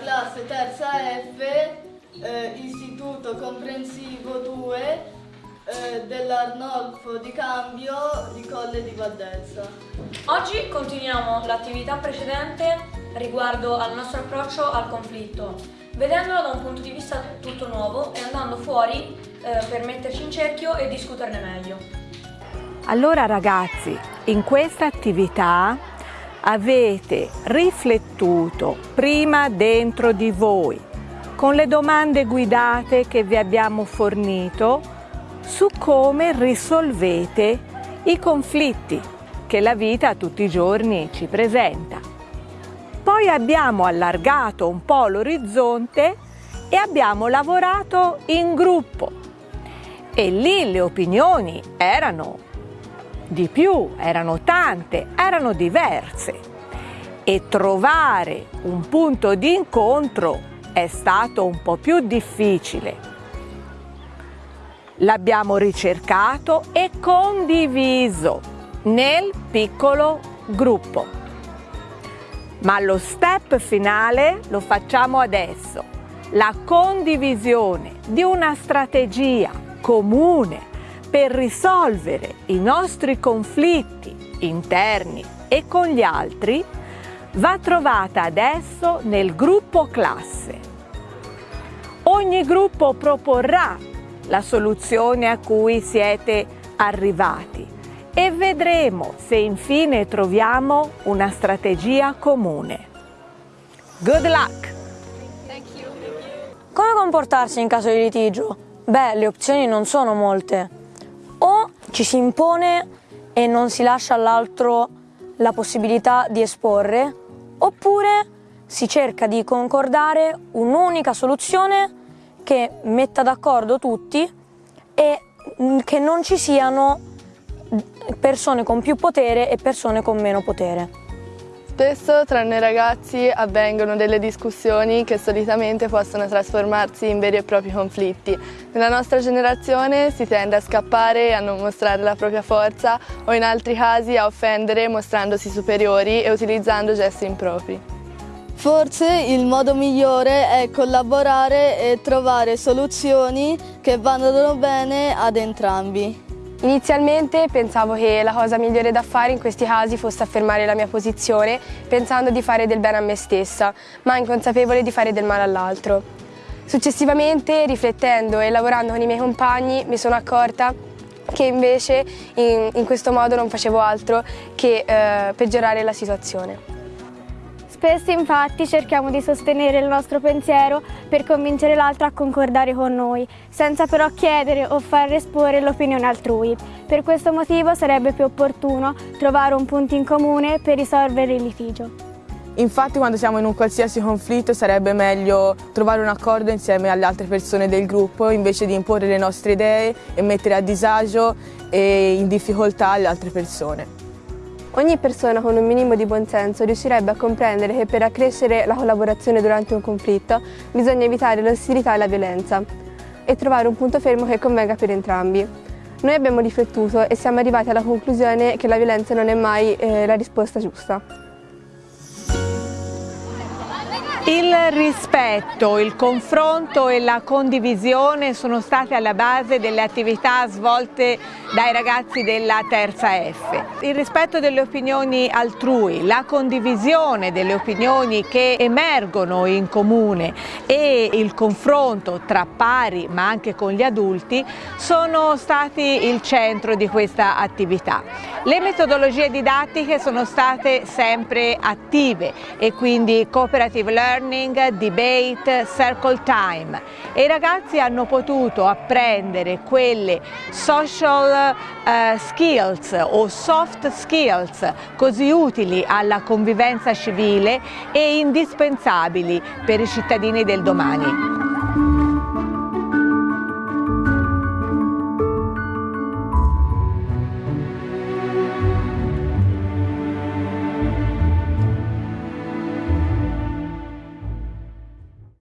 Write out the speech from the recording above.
classe terza F, eh, istituto comprensivo 2 eh, dell'Arnolfo di Cambio di Colle di Valdelsa. Oggi continuiamo l'attività precedente riguardo al nostro approccio al conflitto, vedendolo da un punto di vista tutto nuovo e andando fuori eh, per metterci in cerchio e discuterne meglio. Allora ragazzi, in questa attività avete riflettuto prima dentro di voi con le domande guidate che vi abbiamo fornito su come risolvete i conflitti che la vita tutti i giorni ci presenta. Poi abbiamo allargato un po' l'orizzonte e abbiamo lavorato in gruppo e lì le opinioni erano di più, erano tante, erano diverse e trovare un punto di incontro è stato un po' più difficile. L'abbiamo ricercato e condiviso nel piccolo gruppo. Ma lo step finale lo facciamo adesso, la condivisione di una strategia comune per risolvere i nostri conflitti interni e con gli altri va trovata adesso nel gruppo classe. Ogni gruppo proporrà la soluzione a cui siete arrivati e vedremo se infine troviamo una strategia comune. Good luck! Come comportarsi in caso di litigio? Beh, le opzioni non sono molte ci si impone e non si lascia all'altro la possibilità di esporre, oppure si cerca di concordare un'unica soluzione che metta d'accordo tutti e che non ci siano persone con più potere e persone con meno potere. Spesso tra noi ragazzi avvengono delle discussioni che solitamente possono trasformarsi in veri e propri conflitti. Nella nostra generazione si tende a scappare, a non mostrare la propria forza o in altri casi a offendere mostrandosi superiori e utilizzando gesti impropri. Forse il modo migliore è collaborare e trovare soluzioni che vanno bene ad entrambi. Inizialmente pensavo che la cosa migliore da fare in questi casi fosse affermare la mia posizione pensando di fare del bene a me stessa, ma inconsapevole di fare del male all'altro. Successivamente, riflettendo e lavorando con i miei compagni, mi sono accorta che invece in, in questo modo non facevo altro che eh, peggiorare la situazione. Spesso infatti cerchiamo di sostenere il nostro pensiero per convincere l'altro a concordare con noi, senza però chiedere o far esporre l'opinione altrui. Per questo motivo sarebbe più opportuno trovare un punto in comune per risolvere il litigio. Infatti quando siamo in un qualsiasi conflitto sarebbe meglio trovare un accordo insieme alle altre persone del gruppo invece di imporre le nostre idee e mettere a disagio e in difficoltà le altre persone. Ogni persona con un minimo di buonsenso riuscirebbe a comprendere che per accrescere la collaborazione durante un conflitto bisogna evitare l'ostilità e la violenza e trovare un punto fermo che convenga per entrambi. Noi abbiamo riflettuto e siamo arrivati alla conclusione che la violenza non è mai eh, la risposta giusta. Il rispetto, il confronto e la condivisione sono state alla base delle attività svolte dai ragazzi della terza F. Il rispetto delle opinioni altrui, la condivisione delle opinioni che emergono in comune e il confronto tra pari ma anche con gli adulti sono stati il centro di questa attività. Le metodologie didattiche sono state sempre attive e quindi cooperative learning learning, debate, circle time e i ragazzi hanno potuto apprendere quelle social uh, skills o soft skills così utili alla convivenza civile e indispensabili per i cittadini del domani.